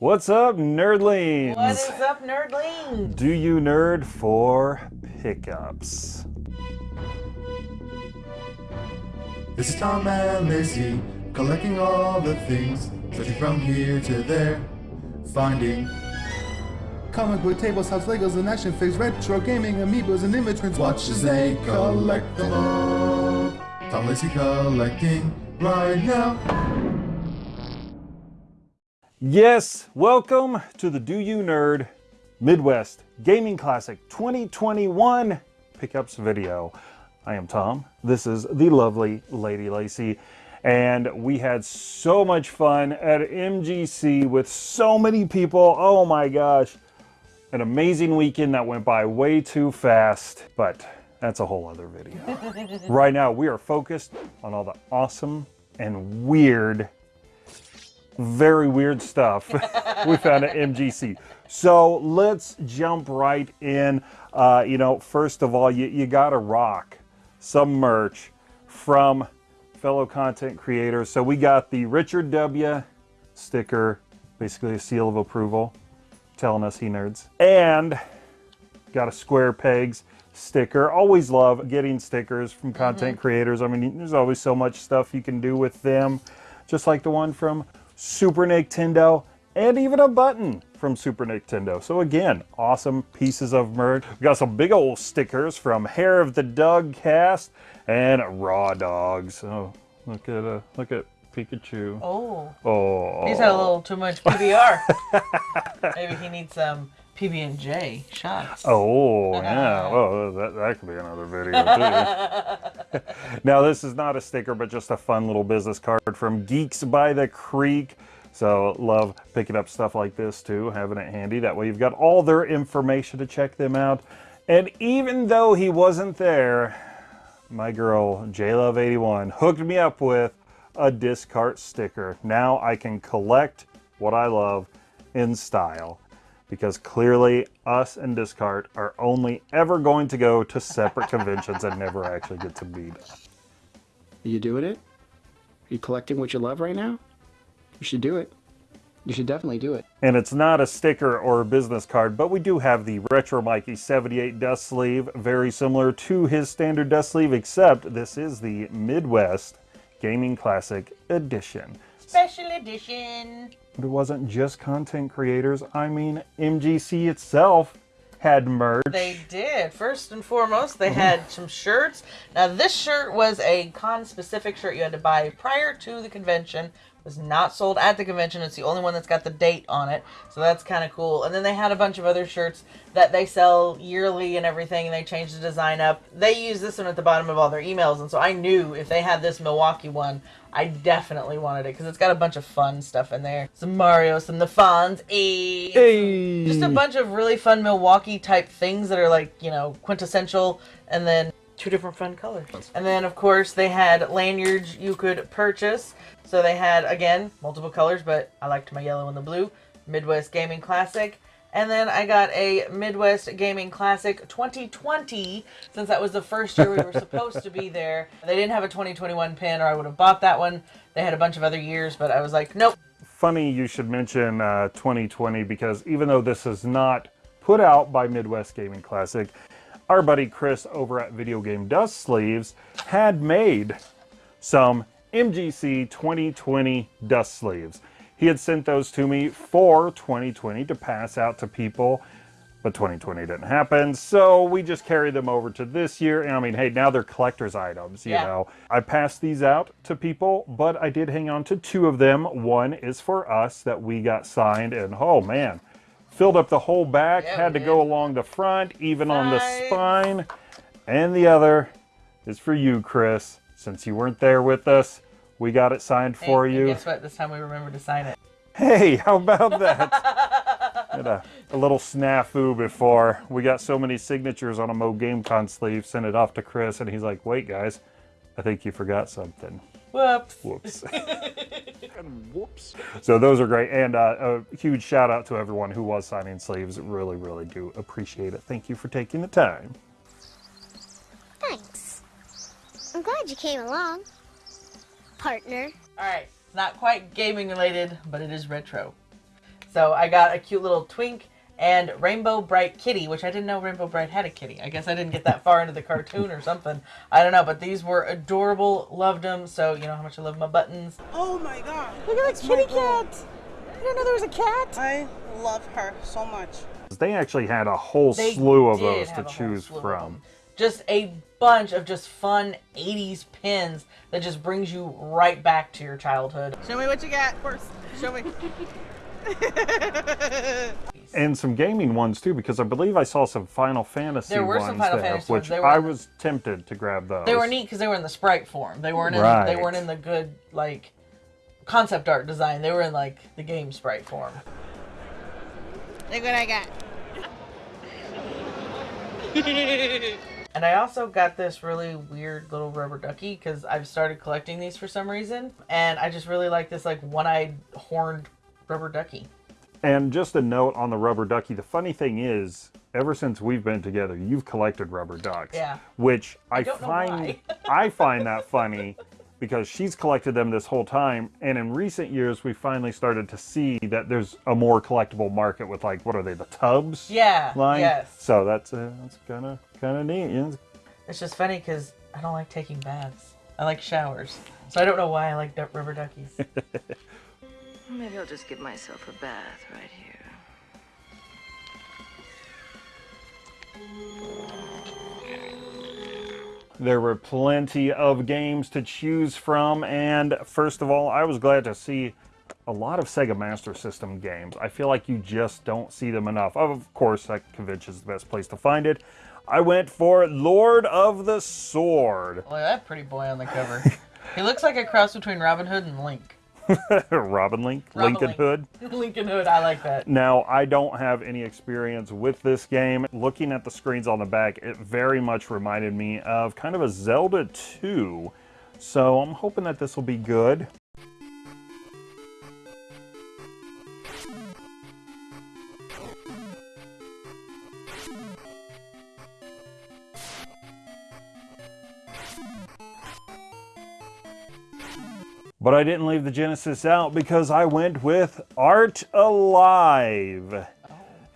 What's up, nerdlings? What is up, nerdlings? Do you nerd for pickups? This is Tom and Lacey, collecting all the things, searching from here to there, finding comic book tables, house Legos, and action figures, retro gaming, amiibos, and inventories. Watch as they collect them all. Tom Lacey collecting right now. Yes, welcome to the Do You Nerd Midwest Gaming Classic 2021 pickups video. I am Tom. This is the lovely Lady Lacey. And we had so much fun at MGC with so many people. Oh my gosh. An amazing weekend that went by way too fast, but that's a whole other video. right now, we are focused on all the awesome and weird very weird stuff we found at MGC. So let's jump right in. Uh, you know, first of all, you, you got to rock some merch from fellow content creators. So we got the Richard W. sticker, basically a seal of approval, telling us he nerds. And got a Square Pegs sticker. Always love getting stickers from content mm -hmm. creators. I mean, there's always so much stuff you can do with them. Just like the one from Super Nintendo, and even a button from Super Nintendo. So again, awesome pieces of merch. We got some big old stickers from Hair of the Dog cast and Raw Dogs. Oh, look at uh, look at Pikachu. Oh. Oh. He's had a little too much PBR. Maybe he needs some PB&J shots. Oh, yeah. Well, that, that could be another video, too. now, this is not a sticker, but just a fun little business card from Geeks by the Creek. So, love picking up stuff like this, too, having it handy. That way you've got all their information to check them out. And even though he wasn't there, my girl, JLove81, hooked me up with a Discart sticker. Now I can collect what I love in style because clearly us and Discart are only ever going to go to separate conventions and never actually get to meet. Are you doing it? Are you collecting what you love right now? You should do it. You should definitely do it. And it's not a sticker or a business card, but we do have the Retro Mikey 78 dust sleeve, very similar to his standard dust sleeve, except this is the Midwest Gaming Classic Edition. Special edition. But it wasn't just content creators. I mean, MGC itself had merch. They did. First and foremost, they had some shirts. Now, this shirt was a con-specific shirt you had to buy prior to the convention. It was not sold at the convention. It's the only one that's got the date on it. So that's kind of cool. And then they had a bunch of other shirts that they sell yearly and everything, and they changed the design up. They use this one at the bottom of all their emails, and so I knew if they had this Milwaukee one, I definitely wanted it because it's got a bunch of fun stuff in there. Some Mario, some the Fonz, hey. hey. just a bunch of really fun Milwaukee type things that are like, you know, quintessential and then two different fun colors. And then of course they had lanyards you could purchase. So they had, again, multiple colors, but I liked my yellow and the blue. Midwest Gaming Classic. And then I got a Midwest Gaming Classic 2020, since that was the first year we were supposed to be there. They didn't have a 2021 pin, or I would have bought that one. They had a bunch of other years, but I was like, nope. Funny you should mention uh, 2020, because even though this is not put out by Midwest Gaming Classic, our buddy Chris over at Video Game Dust Sleeves had made some MGC 2020 dust sleeves. He had sent those to me for 2020 to pass out to people, but 2020 didn't happen. So we just carried them over to this year. And I mean, hey, now they're collector's items, you yeah. know. I passed these out to people, but I did hang on to two of them. One is for us that we got signed and oh man, filled up the whole back, yeah, had to go along the front, even Size. on the spine. And the other is for you, Chris, since you weren't there with us. We got it signed for and, you. And guess what? This time we remembered to sign it. Hey, how about that? Had a, a, little snafu before. We got so many signatures on a Mo GameCon sleeve, sent it off to Chris, and he's like, wait, guys, I think you forgot something. Whoops. Whoops. whoops. So those are great. And uh, a huge shout out to everyone who was signing sleeves. Really, really do appreciate it. Thank you for taking the time. Thanks. I'm glad you came along partner. Alright, not quite gaming related, but it is retro. So I got a cute little twink and Rainbow Brite Kitty, which I didn't know Rainbow Brite had a kitty. I guess I didn't get that far into the cartoon or something. I don't know, but these were adorable. Loved them. So you know how much I love my buttons. Oh my god. Look at that kitty cat. I didn't know there was a cat. I love her so much. They actually had a whole They slew of those to have a whole choose from. Just a bunch of just fun 80s pins that just brings you right back to your childhood. Show me what you got first. Show me. And some gaming ones too, because I believe I saw some Final Fantasy There were ones some Final there, Fantasy which They were I in the- was tempted to grab those. They were neat because they were in the sprite form. They weren't in Right. they weren't in the good like concept art design. They were in like the game sprite form. Look what I got. And I also got this really weird little rubber ducky because I've started collecting these for some reason, and I just really like this like one-eyed horned rubber ducky. And just a note on the rubber ducky. The funny thing is, ever since we've been together, you've collected rubber ducks. Yeah. Which I, don't find. I find that funny because she's collected them this whole time. And in recent years, we finally started to see that there's a more collectible market with like what are they, the tubs? Yeah. Line. Yes. So that's uh, that's kind of kind of neat. Yeah. It's just funny because I don't like taking baths. I like showers, so I don't know why I like du- rubber duckies. Maybe I'll just give myself a bath right here. There were plenty of games to choose from, and first of all, I was glad to see a lot of Sega Master System games. I feel like you just don't see them enough. Of course, that convention is the best place to find it. I went for Lord of the Sword. Look at that pretty boy on the cover. he looks like a cross between Robin Hood and Link. Robin Link, Robin Lincoln Link. Hood. Lincoln Hood, I like that. Now, I don't have any experience with this game. Looking at the screens on the back, it very much reminded me of kind of a Zelda 2. So I'm hoping that this will be good. But I didn't leave the Genesis out because I went with Art Alive,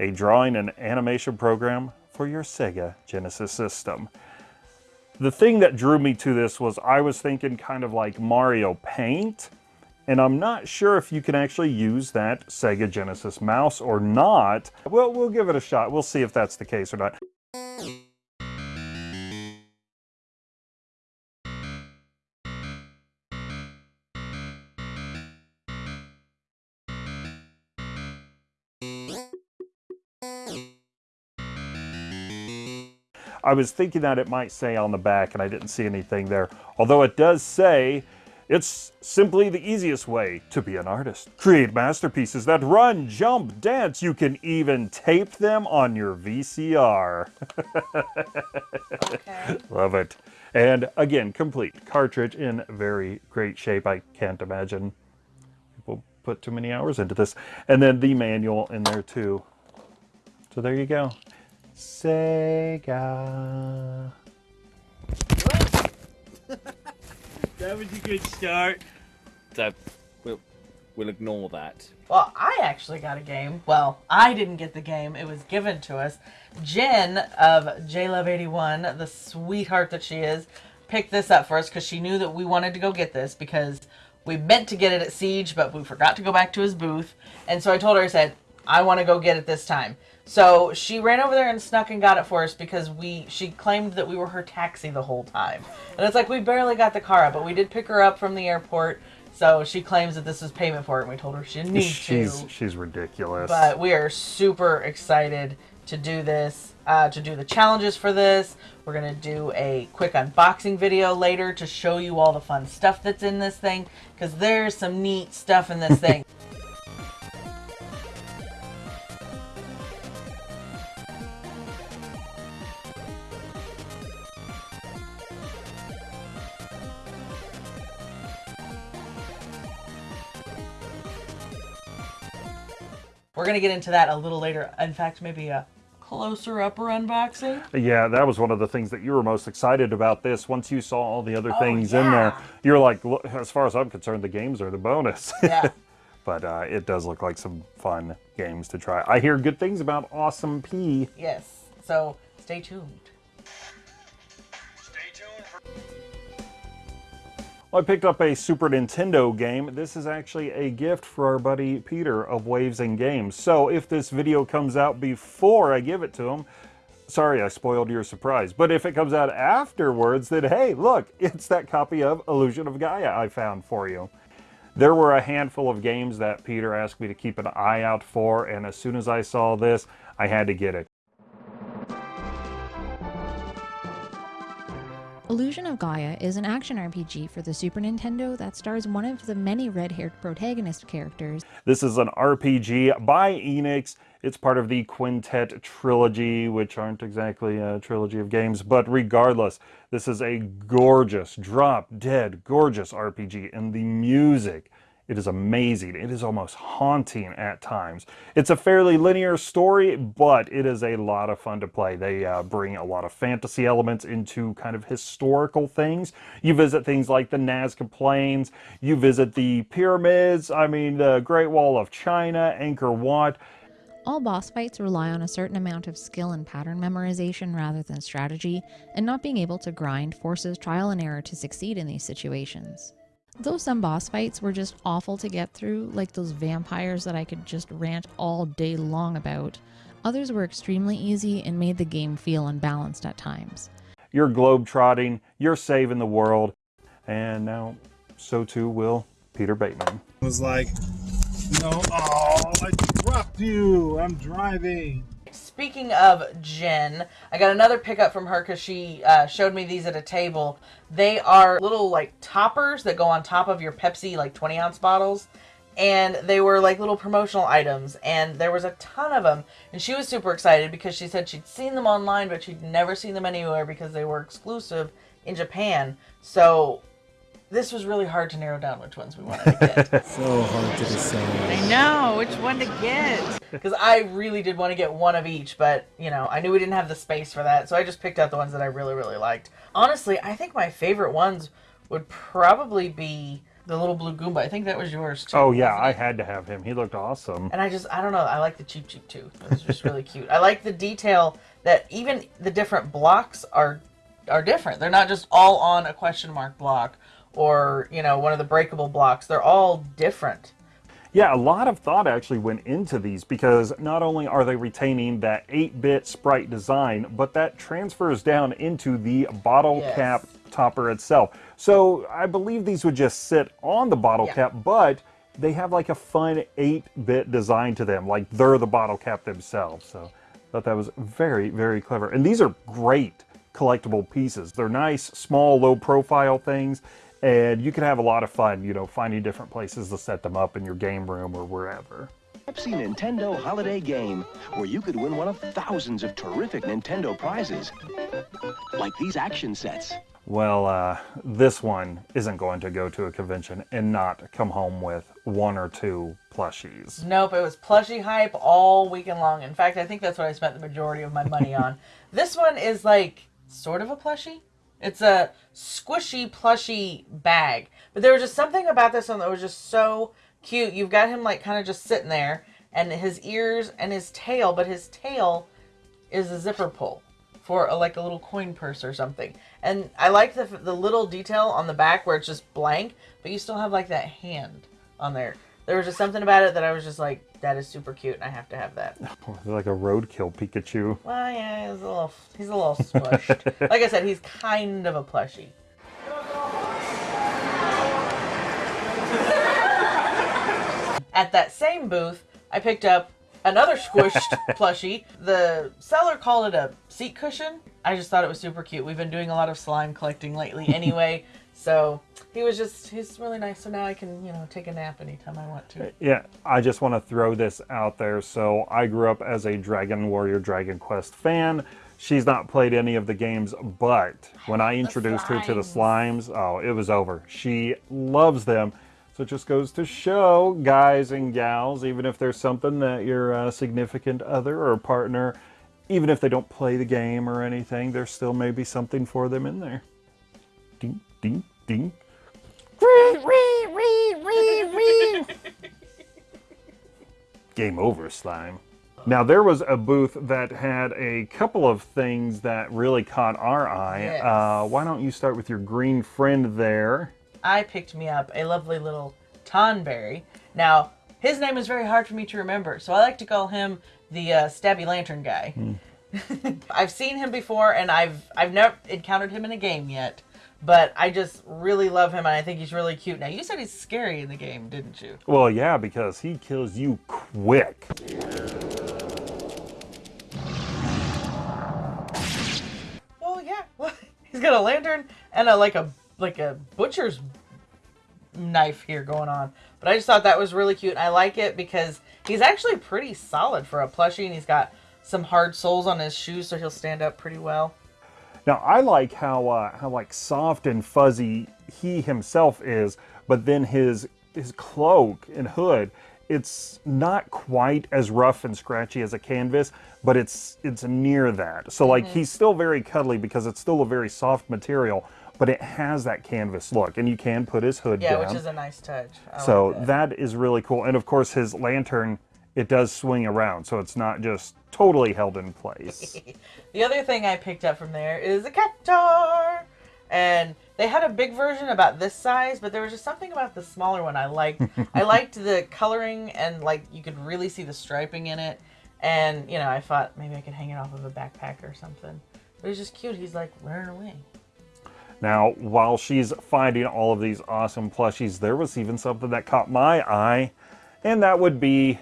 a drawing and animation program for your Sega Genesis system. The thing that drew me to this was I was thinking kind of like Mario Paint, and I'm not sure if you can actually use that Sega Genesis mouse or not. Well, we'll give it a shot. We'll see if that's the case or not. I was thinking that it might say on the back, and I didn't see anything there. Although it does say, it's simply the easiest way to be an artist. Create masterpieces that run, jump, dance. You can even tape them on your VCR. Okay. Love it. And again, complete cartridge in very great shape. I can't imagine put too many hours into this. And then the manual in there too. So there you go. Sega. That was a good start. So we'll we'll ignore that. Well, I actually got a game. Well, I didn't get the game. It was given to us. Jen of JLove81, the sweetheart that she is, picked this up for us because she knew that we wanted to go get this because we meant to get it at Siege, but we forgot to go back to his booth. And so I told her, I said, I want to go get it this time. So she ran over there and snuck and got it for us because we she claimed that we were her taxi the whole time. And it's like we barely got the car up, but we did pick her up from the airport. So she claims that this is payment for it, and we told her she didn't need She's to. she's ridiculous. But we are super excited to do this, uh, to do the challenges for this. We're going to do a quick unboxing video later to show you all the fun stuff that's in this thing, because there's some neat stuff in this thing. We're going to get into that a little later. In fact, maybe a closer upper unboxing. Yeah, that was one of the things that you were most excited about this. Once you saw all the other Oh, things in there, you're like, "Look, as far as I'm concerned, the games are the bonus. Yeah. but uh, it does look like some fun games to try. I hear good things about Awesome P. Yes. So stay tuned. I picked up a Super Nintendo game. This is actually a gift for our buddy Peter of Waves and Games. So if this video comes out before I give it to him, sorry I spoiled your surprise. But if it comes out afterwards, then hey, look, it's that copy of Illusion of Gaia I found for you. There were a handful of games that Peter asked me to keep an eye out for, and as soon as I saw this, I had to get it. Illusion of Gaia is an action RPG for the Super Nintendo that stars one of the many red-haired protagonist characters. This is an RPG by Enix. It's part of the Quintet trilogy, which aren't exactly a trilogy of games, but regardless, this is a gorgeous, drop-dead gorgeous RPG, and the music it is amazing. It is almost haunting at times. It's a fairly linear story, but it is a lot of fun to play. They uh, bring a lot of fantasy elements into kind of historical things. You visit things like the Nazca Plains, you visit the pyramids, I mean, the Great Wall of China, Angkor Wat. All boss fights rely on a certain amount of skill and pattern memorization rather than strategy, and not being able to grind forces trial and error to succeed in these situations. Though some boss fights were just awful to get through, like those vampires that I could just rant all day long about, others were extremely easy and made the game feel unbalanced at times. You're globetrotting, you're saving the world, and now so too will Peter Bateman. was like, no, oh, I dropped you. I'm driving. Speaking of Jen, I got another pickup from her because she uh, showed me these at a table. They are little like toppers that go on top of your Pepsi like 20 ounce bottles. And they were like little promotional items, and there was a ton of them. And she was super excited because she said she'd seen them online, but she'd never seen them anywhere because they were exclusive in Japan. So this was really hard to narrow down which ones we wanted to get. so hard to decide. I know which one to get because I really did want to get one of each, but you know I knew we didn't have the space for that, so I just picked out the ones that I really really liked. Honestly, I think my favorite ones would probably be the little blue Goomba. I think that was yours too. Oh yeah, I had to have him. He looked awesome. And I just I don't know. I like the Cheep Cheep too. It was just really cute. I like the detail that even the different blocks are are different. They're not just all on a question mark block or you know one of the breakable blocks. They're all different. Yeah, a lot of thought actually went into these because not only are they retaining that 8-bit sprite design, but that transfers down into the bottle Yes. cap topper itself. So I believe these would just sit on the bottle Yeah. cap, but they have like a fun 8-bit design to them, like they're the bottle cap themselves. So I thought that was very, very clever. And these are great collectible pieces. They're nice, small, low profile things and you can have a lot of fun, you know, finding different places to set them up in your game room or wherever. Pepsi Nintendo Holiday Game, where you could win one of thousands of terrific Nintendo prizes. Like these action sets. Well, uh, this one isn't going to go to a convention and not come home with one or two plushies. Nope, it was plushie hype all weekend long. In fact, I think that's what I spent the majority of my money on. this one is like sort of a plushie. It's a squishy plushy bag. But there was just something about this one that was just so cute. You've got him like kind of just sitting there and his ears and his tail, but his tail is a zipper pull for a, like a little coin purse or something. And I like the the little detail on the back where it's just blank, but you still have like that hand on there. There was just something about it that I was just like, that is super cute, and I have to have that. Oh, like a roadkill Pikachu. Well, yeah, he's a little, he's a little squished. like I said, he's kind of a plushie. At that same booth, I picked up another squished plushie. The seller called it a seat cushion. I just thought it was super cute. We've been doing a lot of slime collecting lately anyway. So he was just, he's really nice. So now I can, you know, take a nap anytime I want to. Yeah, I just want to throw this out there. So I grew up as a Dragon Warrior Dragon Quest fan. She's not played any of the games, but when I introduced her to the slimes, oh, it was over. She loves them. So it just goes to show, guys and gals, even if there's something that your uh, significant other or partner, even if they don't play the game or anything, there still may be something for them in there. Ding, ding, ding. game over slime. Now there was a booth that had a couple of things that really caught our eye. Yes. Uh, why don't you start with your green friend there? I picked me up a lovely little Tonberry. Now, his name is very hard for me to remember, so I like to call him the uh, Stabby Lantern guy. I've seen him before, and I've I've never encountered him in a game yet, but I just really love him, and I think he's really cute. Now, you said he's scary in the game, didn't you? Well, yeah, because he kills you quick. Well, yeah. he's got a lantern and a like a like a butcher's knife here going on. But I just thought that was really cute. I like it because he's actually pretty solid for a plushie, and he's got some hard soles on his shoes, so he'll stand up pretty well. Now I like how uh, how like soft and fuzzy he himself is, but then his his cloak and hood, it's not quite as rough and scratchy as a canvas, but it's it's near that. So like he's still very cuddly because it's still a very soft material, but it has that canvas look, and you can put his hood Yeah, down. which is a nice touch. I so like that. that is really cool, and of course his lantern it does swing around, so it's not just totally held in place. The other thing I picked up from there is a Cactuar. And they had a big version about this size, but there was just something about the smaller one I liked. I liked the coloring and like you could really see the striping in it. And you know, I thought maybe I could hang it off of a backpack or something. But he's just cute. He's like wearing a wing. Now, while she's finding all of these awesome plushies, there was even something that caught my eye, and that would be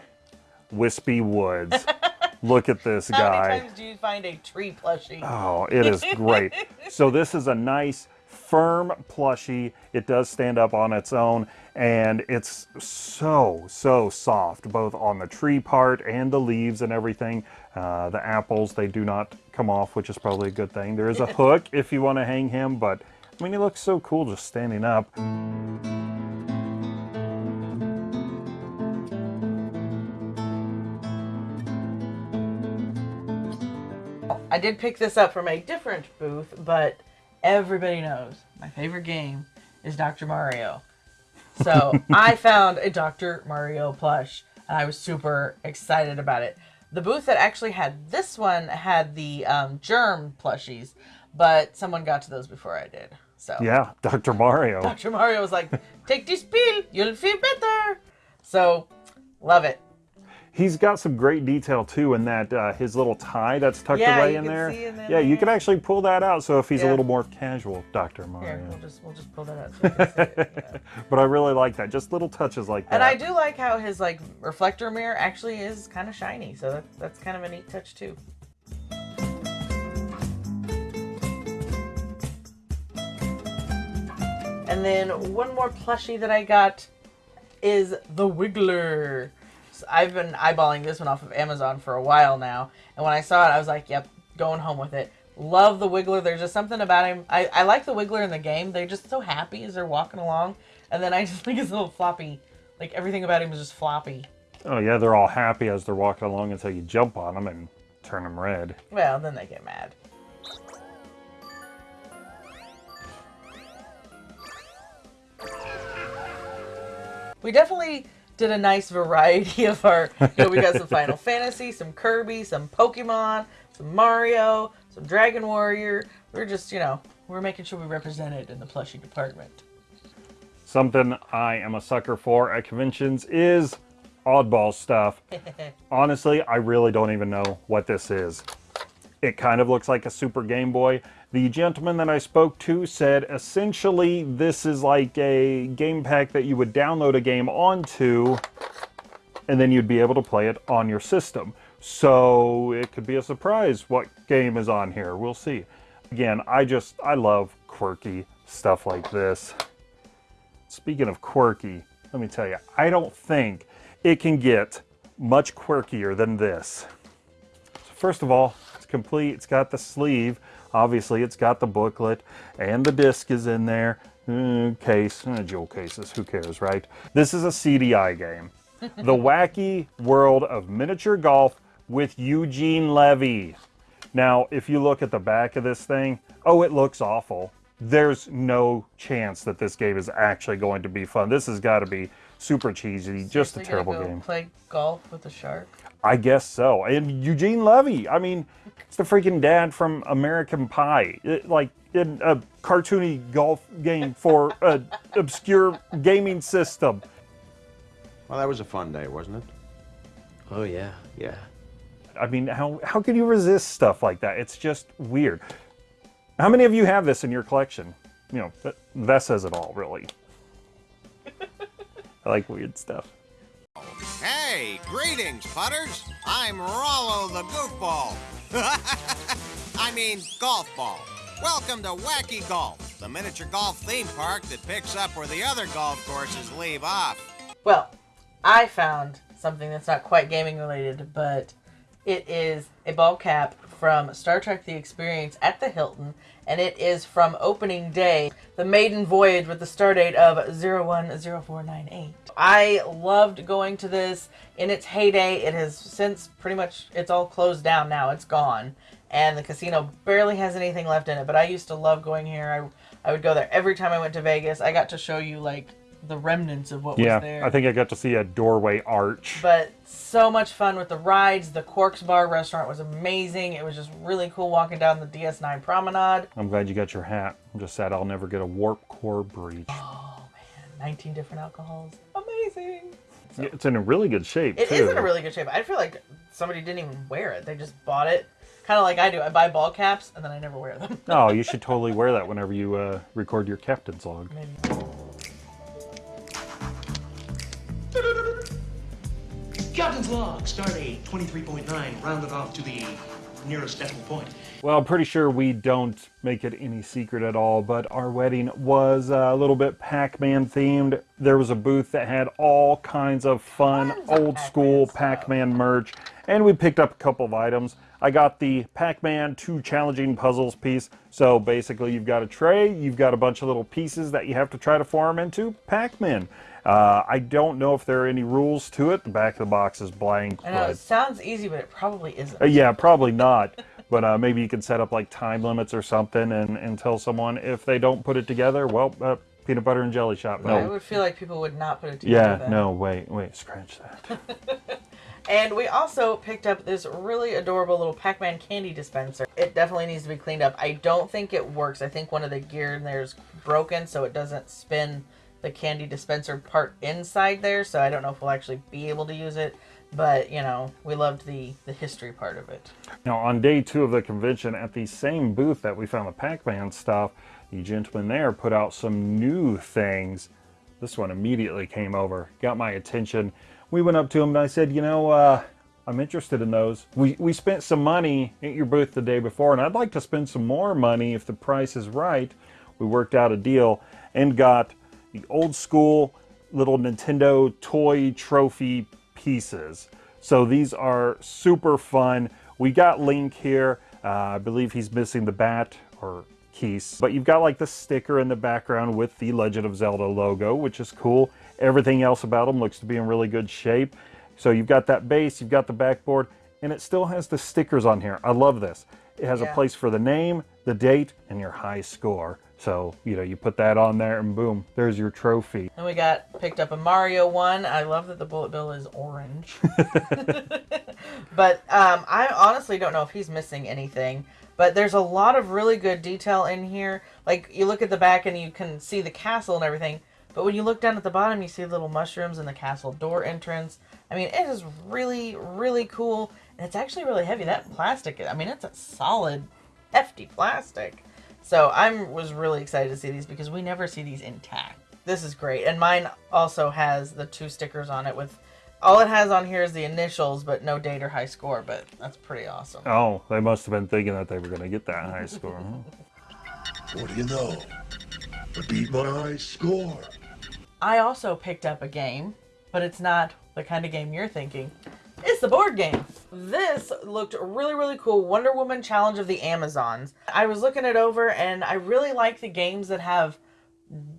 Wispy Woods. Look at this How guy. How many times do you find a tree plushie? Oh, it is great. so this is a nice, firm plushie. It does stand up on its own, and it's so, so soft, both on the tree part and the leaves and everything. Uh, the apples, they do not come off, which is probably a good thing. There is a hook if you want to hang him, but I mean, he looks so cool just standing up. I did pick this up from a different booth, but everybody knows my favorite game is Dr. Mario. So I found a Dr. Mario plush, and I was super excited about it. The booth that actually had this one had the um, germ plushies, but someone got to those before I did. So Yeah, Dr. Mario. Dr. Mario was like, "Take this pill, you'll feel better." So love it. He's got some great detail too in that uh, his little tie that's tucked Yeah, away in there. in there. yeah, you can actually pull that out. So if he's a little more casual, Dr. Mario. Here, we'll just we'll just pull that out. So can but I really like that. Just little touches like that. And I do like how his like reflector mirror actually is kind of shiny, so that, that's kind of a neat touch too. And then one more plushie that I got is the Wiggler. I've been eyeballing this one off of Amazon for a while now, and when I saw it, I was like, "Yep, going home with it." Love the Wiggler. There's just something about him. I, I like the Wiggler in the game. They're just so happy as they're walking along, and then I just think his little floppy, like everything about him is just floppy. Oh yeah, they're all happy as they're walking along until you jump on them and turn them red. Well, then they get mad. We definitely did a nice variety of our. You know, we got some Final Fantasy, some Kirby, some Pokemon, some Mario, some Dragon Warrior. We're just, you know, we're making sure we represented in the plushie department. Something I am a sucker for at conventions is oddball stuff. Honestly, I really don't even know what this is. It kind of looks like a Super Game Boy. The gentleman that I spoke to said essentially this is like a game pack that you would download a game onto and then you'd be able to play it on your system. So it could be a surprise what game is on here. We'll see. Again, I just, I love quirky stuff like this. Speaking of quirky, let me tell you, I don't think it can get much quirkier than this. So first of all, it's complete. It's got the sleeve. Obviously, it's got the booklet and the disc is in there. Mm, case, uh, jewel cases, who cares, right? This is a CDI game. the Wacky World of Miniature Golf with Eugene Levy. Now, if you look at the back of this thing, oh, it looks awful. There's no chance that this game is actually going to be fun. This has got to be super cheesy, just a terrible go game. Play golf with a shark. I guess so. And Eugene Levy, I mean, it's the freaking dad from American Pie. It, like in a cartoony golf game for an obscure gaming system. Well, that was a fun day, wasn't it? Oh, yeah. Yeah. I mean, how, how can you resist stuff like that? It's just weird. How many of you have this in your collection? You know, that, that says it all, really. I like weird stuff. Hey, greetings, putters. I'm Rollo the Goofball. I mean, golf ball. Welcome to Wacky Golf, the miniature golf theme park that picks up where the other golf courses leave off. Well, I found something that's not quite gaming related, but it is a ball cap from Star Trek The Experience at the Hilton, and it is from opening day, the maiden voyage with the stardate of 010498. I loved going to this in its heyday. It has since pretty much, it's all closed down now, it's gone. And the casino barely has anything left in it, but I used to love going here. I, I would go there every time I went to Vegas. I got to show you like the remnants of what yeah, was there. Yeah, I think I got to see a doorway arch. But so much fun with the rides. The Quark's Bar restaurant was amazing. It was just really cool walking down the DS9 promenade. I'm glad you got your hat. I'm just sad I'll never get a warp core breach. Oh man, 19 different alcohols. Amazing. Yeah, it's in a really good shape It too. is in a really good shape. I feel like somebody didn't even wear it. They just bought it. Kind of like I do. I buy ball caps and then I never wear them. oh, you should totally wear that whenever you uh, record your captain's log. Maybe. Captain's log, stardate 23.9, rounded off to the nearest decimal point. Well, I'm pretty sure we don't make it any secret at all, but our wedding was uh, a little bit Pac-Man themed. There was a booth that had all kinds of fun, old school Pac-Man merch, and we picked up a couple of items. I got the Pac-Man 2 Challenging Puzzles piece. So basically you've got a tray, you've got a bunch of little pieces that you have to try to form into Pac-Man. Uh, I don't know if there are any rules to it. The back of the box is blank. I know but- it sounds easy, but it probably isn't. uh, yeah, probably not. But uh, maybe you can set up like time limits or something and, and tell someone if they don't put it together, well, uh, peanut butter and jelly shop. No. I would feel like people would not put it together. Yeah, then. no, wait, wait, scratch that. And we also picked up this really adorable little Pac-Man candy dispenser. It definitely needs to be cleaned up. I don't think it works. I think one of the gear in there is broken, so it doesn't spin the candy dispenser part inside there. So I don't know if we'll actually be able to use it. But, you know, we loved the, the history part of it. Now, on day two of the convention, at the same booth that we found the Pac-Man stuff, the gentleman there put out some new things. This one immediately came over, got my attention. We went up to him and I said, you know, uh, I'm interested in those. We, we spent some money at your booth the day before, and I'd like to spend some more money if the price is right. We worked out a deal and got the old school little Nintendo toy trophy pieces. So these are super fun. We got Link here. Uh, I believe he's missing the bat or keys. But you've got like the sticker in the background with the Legend of Zelda logo, which is cool. Everything else about him looks to be in really good shape. So you've got that base, you've got the backboard, and it still has the stickers on here. I love this. It has Yeah. a place for the name, the date, and your high score. So, you know, you put that on there and boom, there's your trophy. And we got picked up a Mario one. I love that the bullet bill is orange. but um, I honestly don't know if he's missing anything. But there's a lot of really good detail in here. Like you look at the back and you can see the castle and everything. But when you look down at the bottom, you see little mushrooms and the castle door entrance. I mean, it is really, really cool. And it's actually really heavy. That plastic, I mean, it's a solid, hefty plastic. So I was really excited to see these because we never see these intact. This is great. And mine also has the two stickers on it with all it has on here is the initials, but no date or high score. But that's pretty awesome. Oh, they must have been thinking that they were going to get that high score. huh? What do you know? I beat my high score. I also picked up a game, but it's not the kind of game you're thinking. It's the board game. This looked really, really cool. Wonder Woman Challenge of the Amazons. I was looking it over and I really like the games that have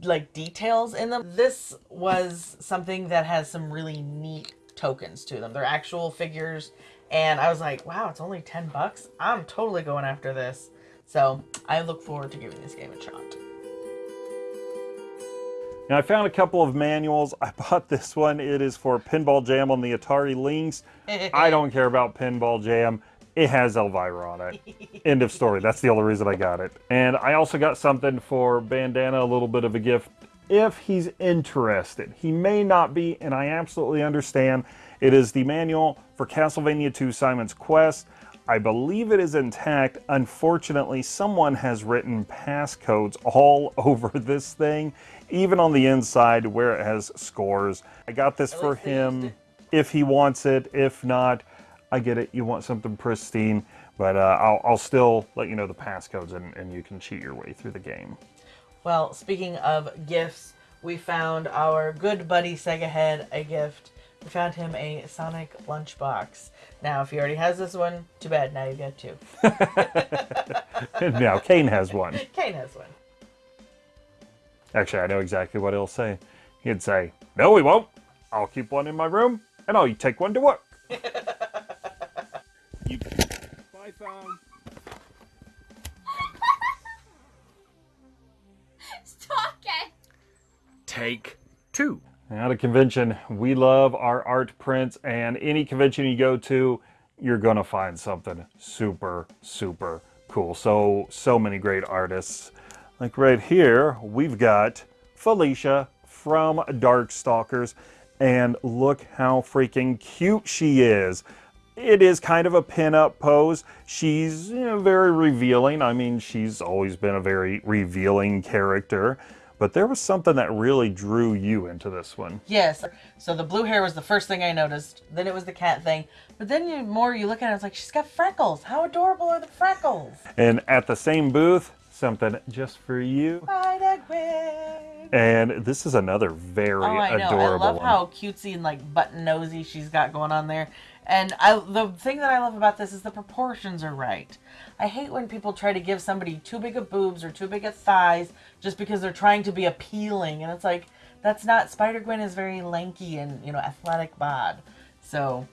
like details in them. This was something that has some really neat tokens to them. They're actual figures and I was like, wow, it's only 10 bucks. I'm totally going after this. So I look forward to giving this game a shot. Now I found a couple of manuals. I bought this one. It is for Pinball Jam on the Atari Lynx. I don't care about Pinball Jam. It has Elvira on it. End of story. That's the only reason I got it. And I also got something for Bandana, a little bit of a gift if he's interested. He may not be, and I absolutely understand. It is the manual for Castlevania 2 Simon's Quest. I believe it is intact. Unfortunately, someone has written passcodes all over this thing, even on the inside where it has scores. I got this for him if he wants it. If not, I get it. You want something pristine, but uh, I'll, I'll, still let you know the passcodes and, and you can cheat your way through the game. Well, speaking of gifts, we found our good buddy Sega Head a gift. We found him a Sonic lunchbox. Now, if he already has this one, too bad. Now you got two. now, Kane has one. Kane has one. Actually, I know exactly what he'll say. He'd say, No, we won't. I'll keep one in my room, and I'll take one to work. you... Bye, phone. Stop it! Take two. At a convention, we love our art prints, and any convention you go to, you're going to find something super, super cool. So, so many great artists. Like right here, we've got Felicia from Darkstalkers, and look how freaking cute she is. It is kind of a pin-up pose. She's you know, very revealing. I mean, she's always been a very revealing character. But there was something that really drew you into this one. Yes. So the blue hair was the first thing I noticed. Then it was the cat thing. But then you more you look at it, it's like she's got freckles. How adorable are the freckles? And at the same booth, something just for you. And this is another very oh, I know. adorable I love one. how cutesy and like button nosy she's got going on there. And I, the thing that I love about this is the proportions are right. I hate when people try to give somebody too big of boobs or too big of thighs just because they're trying to be appealing. And it's like, that's not, Spider-Gwen is very lanky and, you know, athletic bod. So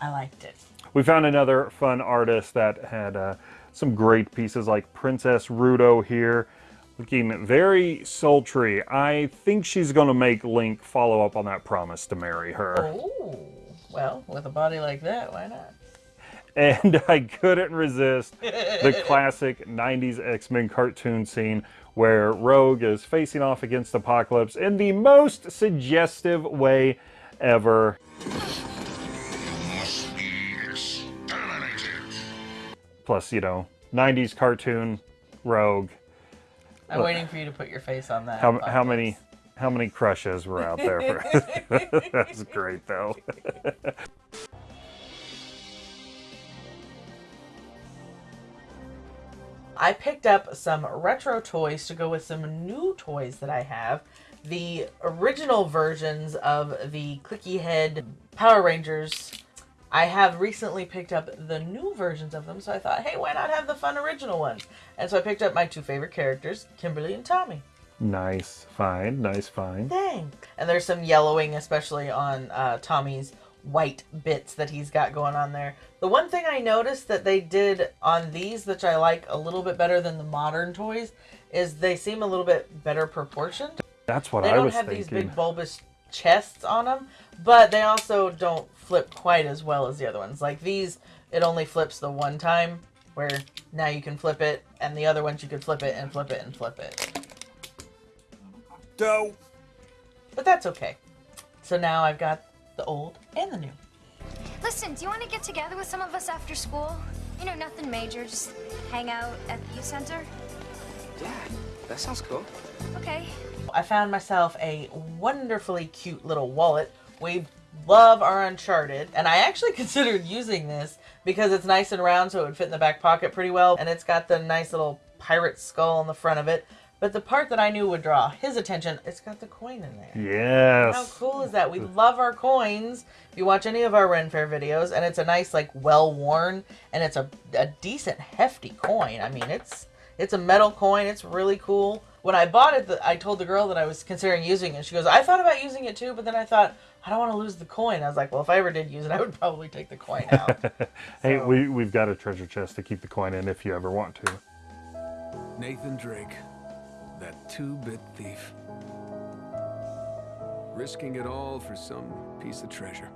I liked it. We found another fun artist that had uh, some great pieces like Princess Ruto here. Looking very sultry. I think she's going to make Link follow up on that promise to marry her. Oh. Well, with a body like that, why not? And I couldn't resist the classic 90s X-Men cartoon scene where Rogue is facing off against Apocalypse in the most suggestive way ever. Plus, you know, 90s cartoon, Rogue. I'm waiting for you to put your face on that. How, how many how many crushes were out there for That's great though. I picked up some retro toys to go with some new toys that I have. The original versions of the Clicky Head Power Rangers. I have recently picked up the new versions of them, so I thought, hey, why not have the fun original ones? And so I picked up my two favorite characters, Kimberly and Tommy. Nice find, nice find. Thanks. And there's some yellowing, especially on uh, Tommy's white bits that he's got going on there. The one thing I noticed that they did on these, which I like a little bit better than the modern toys, is they seem a little bit better proportioned. That's what I was thinking. they I don't have thinking. these big bulbous chests on them, but they also don't flip quite as well as the other ones. Like these, it only flips the one time, where now you can flip it, and the other ones you could flip it and flip it and flip it. Dope. But that's okay. So now I've got the old and the new. Listen, do you want to get together with some of us after school? You know, nothing major, just hang out at the youth center. Yeah, that sounds cool. Okay. I found myself a wonderfully cute little wallet. We love our Uncharted, and I actually considered using this because it's nice and round so it would fit in the back pocket pretty well, and it's got the nice little pirate skull on the front of it. But the part that I knew would draw his attention, it's got the coin in there. Yes. How cool is that? We love our coins. If you watch any of our Ren Fair videos, and it's a nice, like, well-worn, and it's a, a decent, hefty coin. I mean, it's it's a metal coin. It's really cool. When I bought it, the, I told the girl that I was considering using it. She goes, I thought about using it too, but then I thought, I don't want to lose the coin. I was like, well, if I ever did use it, I would probably take the coin out. hey, we, we've got a treasure chest to keep the coin in if you ever want to. Nathan Drake, that two-bit thief. risking it all for some piece of treasure.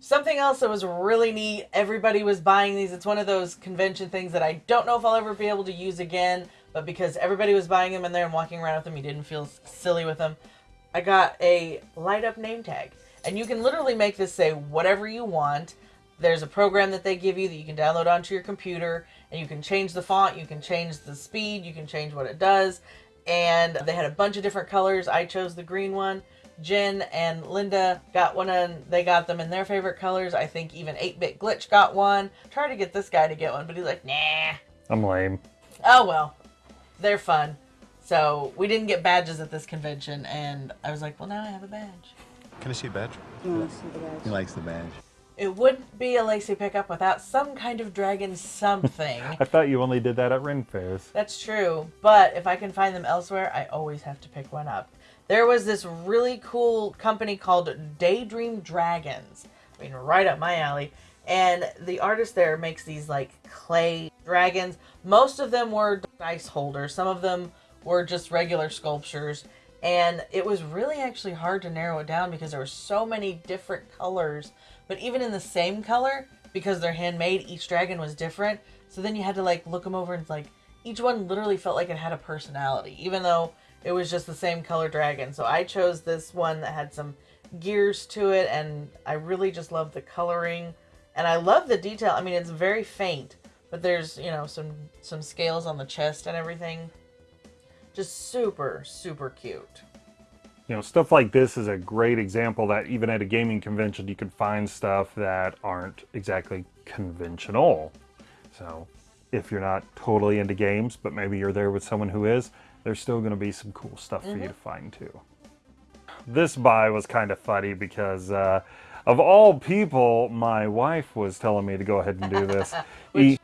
Something else that was really neat, everybody was buying these. It's one of those convention things that I don't know if I'll ever be able to use again, but because everybody was buying them in there and walking around with them, you didn't feel silly with them. I got a light up name tag. And you can literally make this say whatever you want. There's a program that they give you that you can download onto your computer, and you can change the font, you can change the speed, you can change what it does. And they had a bunch of different colors. I chose the green one. Jen and Linda got one and they got them in their favorite colors. I think even 8-Bit Glitch got one. Tried to get this guy to get one, but he's like, nah. I'm lame. Oh well. They're fun. So we didn't get badges at this convention and I was like, well now I have a badge. Can I see a badge? You wanna see the badge? He likes the badge. It wouldn't be a Lacey pickup without some kind of dragon something. I thought you only did that at Ren fairs. That's true, but if I can find them elsewhere, I always have to pick one up. There was this really cool company called Daydream Dragons. I mean, right up my alley. And the artist there makes these like clay dragons. Most of them were dice holders. Some of them were just regular sculptures. And it was really actually hard to narrow it down because there were so many different colors. But even in the same color, because they're handmade, each dragon was different. So then you had to like look them over and like each one literally felt like it had a personality, even though it was just the same color dragon. So I chose this one that had some gears to it and I really just love the coloring and I love the detail. I mean, it's very faint, but there's, you know, some some scales on the chest and everything. Just super super cute. You know, stuff like this is a great example that even at a gaming convention you can find stuff that aren't exactly conventional. So, if you're not totally into games, but maybe you're there with someone who is, there's still going to be some cool stuff for you to find too. This buy was kind of funny because, uh, of all people, my wife was telling me to go ahead and do this. E-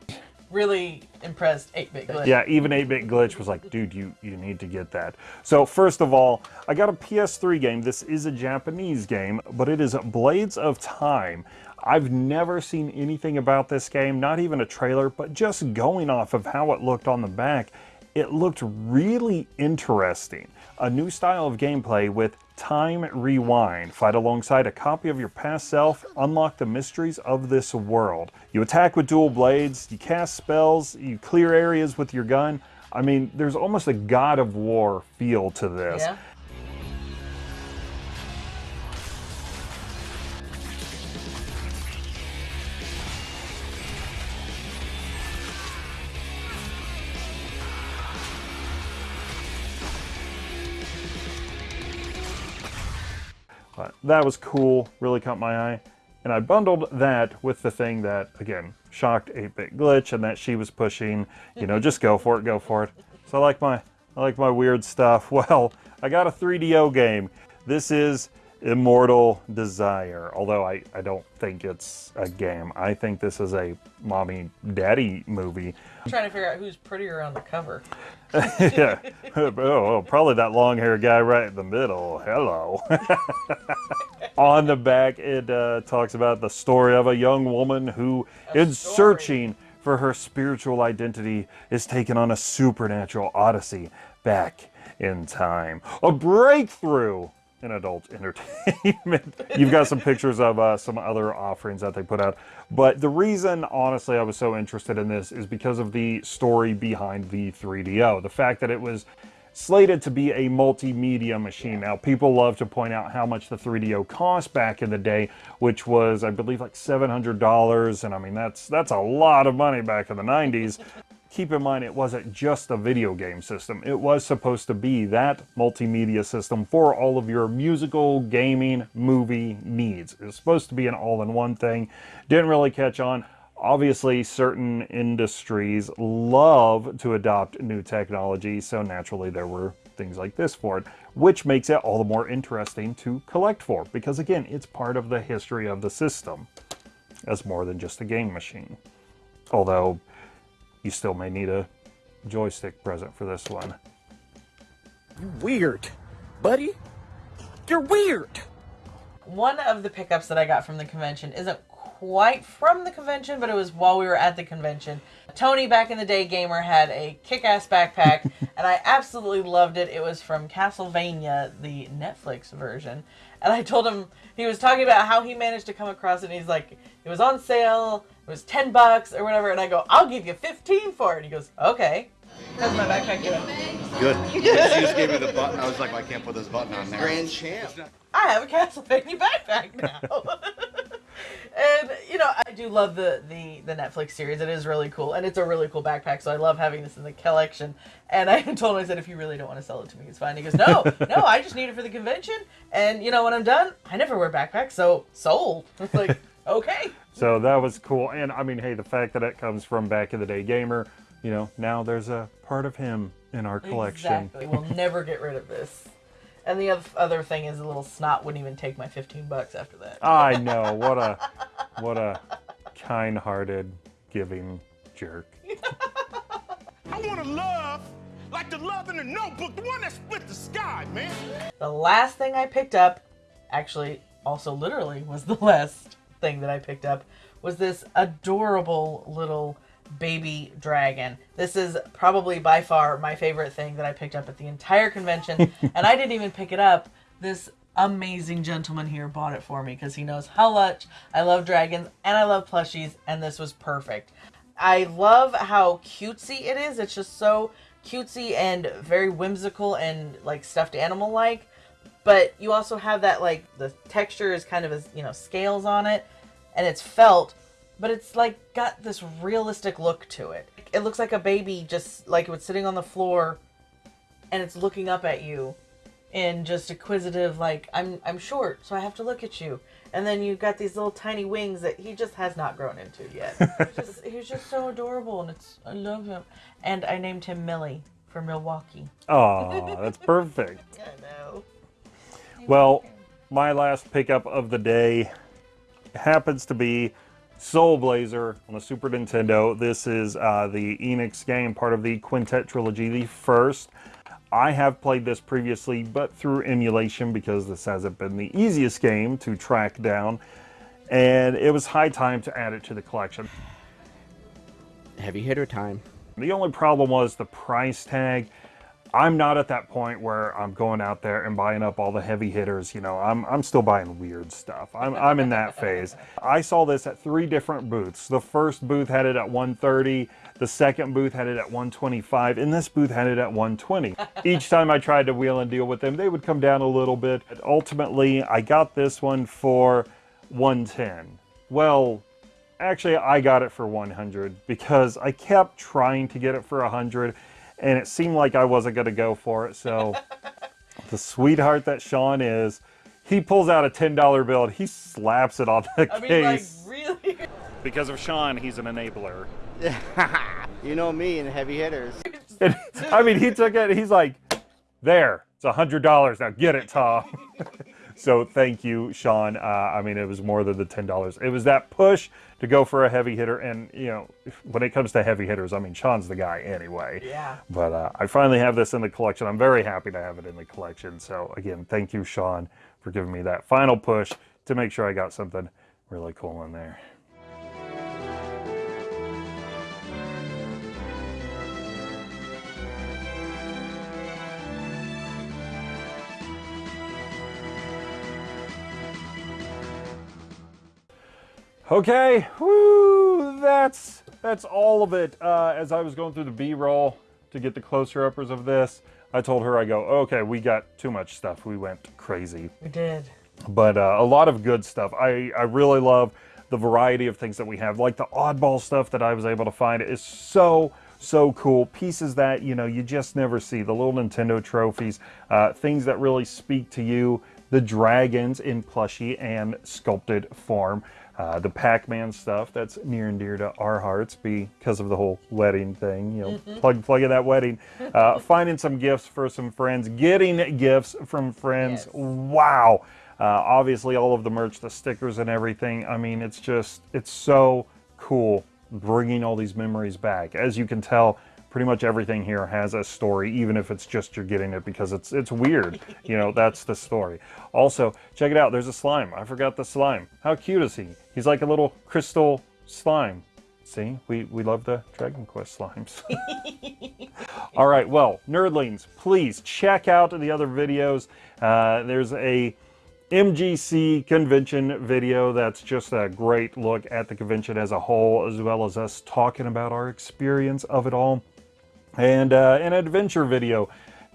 Really impressed 8-bit glitch. yeah, even 8-Bit Glitch was like, dude, you, you need to get that. So first of all, I got a PS3 game. This is a Japanese game, but it is Blades of Time. I've never seen anything about this game, not even a trailer, but just going off of how it looked on the back, it looked really interesting. A new style of gameplay with Time Rewind. Fight alongside a copy of your past self, unlock the mysteries of this world. You attack with dual blades, you cast spells, you clear areas with your gun. I mean, there's almost a God of War feel to this. Yeah. That was cool, really caught my eye. And I bundled that with the thing that, again, shocked 8-Bit Glitch and that she was pushing, you know, just go for it, go for it. So I like my, I like my weird stuff. Well, I got a 3DO game. This is Immortal Desire, although I, I don't think it's a game. I think this is a mommy daddy movie. I'm trying to figure out who's prettier on the cover. yeah. Oh, probably that long haired guy right in the middle. Hello. On the back, it uh, talks about the story of a young woman who, in searching for her spiritual identity, is taken on a supernatural odyssey back in time. A breakthrough adult entertainment. You've got some pictures of uh, some other offerings that they put out. But the reason, honestly, I was so interested in this is because of the story behind the 3DO. The fact that it was slated to be a multimedia machine. Now, people love to point out how much the 3DO cost back in the day, which was, I believe, like $700. And I mean, that's, that's a lot of money back in the 90s. Keep in mind, it wasn't just a video game system. It was supposed to be that multimedia system for all of your musical, gaming, movie needs. It was supposed to be an all-in-one thing. Didn't really catch on. Obviously, certain industries love to adopt new technology, so naturally there were things like this for it, which makes it all the more interesting to collect for, because again, it's part of the history of the system as more than just a game machine. Although, you still may need a joystick present for this one. You weird, buddy. You're weird. One of the pickups that I got from the convention isn't quite from the convention, but it was while we were at the convention. Tony, back in the day gamer, had a kick-ass backpack, and I absolutely loved it. It was from Castlevania, the Netflix version. And I told him he was talking about how he managed to come across it. And he's like, it was on sale. It was ten bucks or whatever. And I go, I'll give you fifteen for it. And he goes, okay. How's my backpack doing? Good. She just gave me the button. I was like, well, I can't put this button on there. Grand champ. I have a Castlevania backpack now. and you know, I do love the, the the Netflix series. It is really cool, and it's a really cool backpack. So I love having this in the collection. And I told him, I said, if you really don't want to sell it to me, it's fine. He goes, no, no, I just need it for the convention. And you know, when I'm done, I never wear backpacks, so sold. It's like, okay. So that was cool. And I mean, hey, the fact that it comes from back in the day gamer, you know, now there's a part of him in our collection. Exactly. We'll never get rid of this. And the oth- other thing is, a little snot wouldn't even take my 15 bucks after that. I know. What a what a kind-hearted giving jerk. I want to love like the love in the notebook, the one that split the sky, man. The last thing I picked up, actually, also literally was the last thing that I picked up, was this adorable little baby dragon. This is probably by far my favorite thing that I picked up at the entire convention. and I didn't even pick it up. This amazing gentleman here bought it for me because he knows how much I love dragons and I love plushies, and this was perfect. I love how cutesy it is. It's just so cutesy and very whimsical and like stuffed animal like. But you also have that like the texture is kind of as you know scales on it, and it's felt, but it's like got this realistic look to it. It looks like a baby just like it was sitting on the floor, and it's looking up at you, in just acquisitive like I'm I'm short, so I have to look at you. And then you've got these little tiny wings that he just has not grown into yet. He's just, he's just so adorable, and it's I love him. And I named him Millie for Milwaukee. Oh, that's perfect. I know. Well, my last pickup of the day happens to be Soul Blazer on the Super Nintendo. This is uh, the Enix game, part of the Quintet trilogy, the first. I have played this previously, but through emulation because this hasn't been the easiest game to track down. And it was high time to add it to the collection. Heavy hitter time. The only problem was the price tag. I'm not at that point where I'm going out there and buying up all the heavy hitters. You know, I'm, I'm still buying weird stuff. I'm, I'm in that phase. I saw this at three different booths. The first booth had it at 130. The second booth had it at 125. And this booth had it at 120. Each time I tried to wheel and deal with them, they would come down a little bit. Ultimately, I got this one for 110. Well, actually I got it for 100 because I kept trying to get it for 100 and it seemed like I wasn't going to go for it. So the sweetheart that Sean is, he pulls out a $10 bill and he slaps it on the I mean, case. like, really? Because of Sean, he's an enabler. you know me and heavy hitters. And, I mean, he took it, he's like, there, it's a $100. Now get it, Tom. so thank you, Sean. Uh, I mean, it was more than the $10. It was that push to go for a heavy hitter. And, you know, when it comes to heavy hitters, I mean, Sean's the guy anyway. Yeah. But uh, I finally have this in the collection. I'm very happy to have it in the collection. So again, thank you, Sean, for giving me that final push to make sure I got something really cool in there. Okay, whoo, that's that's all of it. Uh, as I was going through the B-roll to get the closer uppers of this, I told her, I go, okay, we got too much stuff. We went crazy. We did. But uh, a lot of good stuff. I, I really love the variety of things that we have. Like the oddball stuff that I was able to find is so, so cool. Pieces that, you know, you just never see. The little Nintendo trophies, uh, things that really speak to you. The dragons in plushy and sculpted form. Uh, the Pac-Man stuff that's near and dear to our hearts because of the whole wedding thing. You know, Mhm. plug plug in that wedding. Uh, finding some gifts for some friends, getting gifts from friends. Wow. Uh, obviously, all of the merch, the stickers and everything. I mean, it's just it's so cool bringing all these memories back. As you can tell, pretty much everything here has a story, even if it's just you're getting it because it's it's weird. You know, that's the story. Also, check it out. There's a slime. I forgot the slime. How cute is he? He's like a little crystal slime. See, we, we love the Dragon Quest slimes. All right, well, nerdlings, please check out the other videos. Uh, there's a MGC convention video. That's just a great look at the convention as a whole, as well as us talking about our experience of it all. And uh, an adventure video,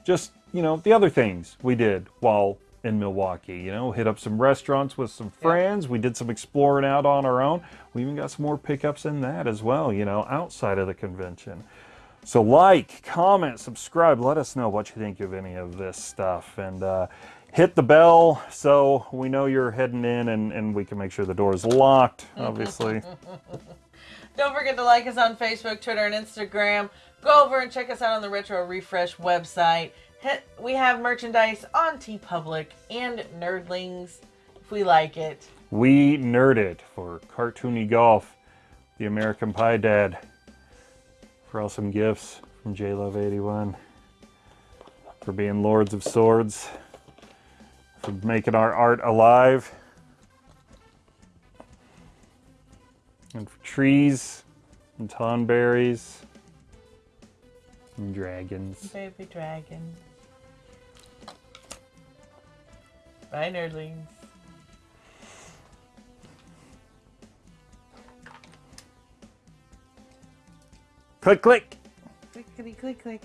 just, you know, the other things we did while in Milwaukee. You know, hit up some restaurants with some friends. We did some exploring out on our own. We even got some more pickups in that as well, you know, outside of the convention. So like, comment, subscribe. Let us know what you think of any of this stuff. And uh, hit the bell so we know you're heading in and, and we can make sure the door is locked, obviously. Don't forget to like us on Facebook, Twitter, and Instagram. Go over and check us out on the Retro Refresh website. We have merchandise on TeePublic and Nerdlings if we like it. we nerd it for Cartoony Golf, the American Pie Dad, for awesome gifts from JLove81, for being Lords of Swords, for making our art alive, and for trees and tonberries and dragons. Baby dragon. Bye, Nerdlings. Click, click. Clickety click click.